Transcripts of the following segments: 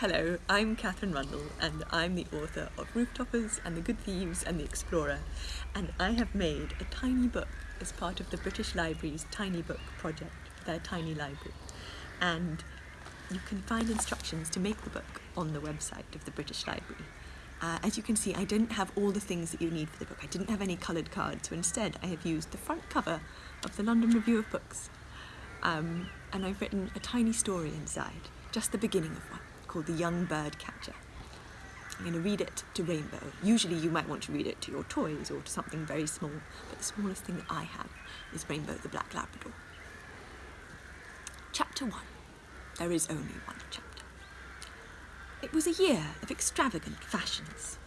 Hello, I'm Katherine Rundell and I'm the author of Rooftoppers and The Good Thieves and The Explorer and I have made a tiny book as part of the British Library's Tiny Book project, their tiny library. And you can find instructions to make the book on the website of the British Library. Uh, as you can see, I didn't have all the things that you need for the book. I didn't have any coloured cards, so instead I have used the front cover of the London Review of Books. Um, and I've written a tiny story inside, just the beginning of one called The Young Bird Catcher. I'm going to read it to Rainbow. Usually you might want to read it to your toys or to something very small, but the smallest thing that I have is Rainbow the Black Labrador. Chapter 1. There is only one chapter. It was a year of extravagant fashions.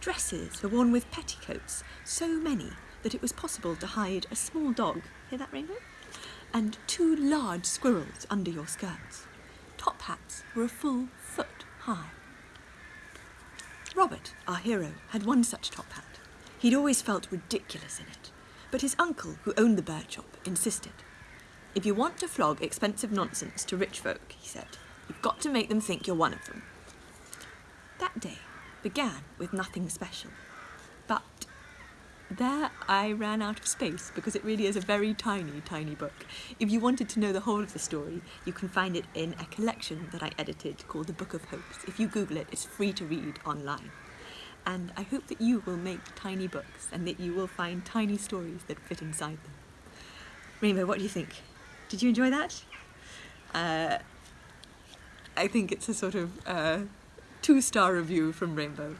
Dresses were worn with petticoats, so many that it was possible to hide a small dog, hear that Rainbow? And two large squirrels under your skirts top hats were a full foot high. Robert, our hero, had one such top hat. He'd always felt ridiculous in it, but his uncle, who owned the bird shop, insisted. If you want to flog expensive nonsense to rich folk, he said, you've got to make them think you're one of them. That day began with nothing special, there I ran out of space because it really is a very tiny, tiny book. If you wanted to know the whole of the story, you can find it in a collection that I edited called The Book of Hopes. If you Google it, it's free to read online. And I hope that you will make tiny books and that you will find tiny stories that fit inside them. Rainbow, what do you think? Did you enjoy that? Uh, I think it's a sort of uh, two-star review from Rainbow.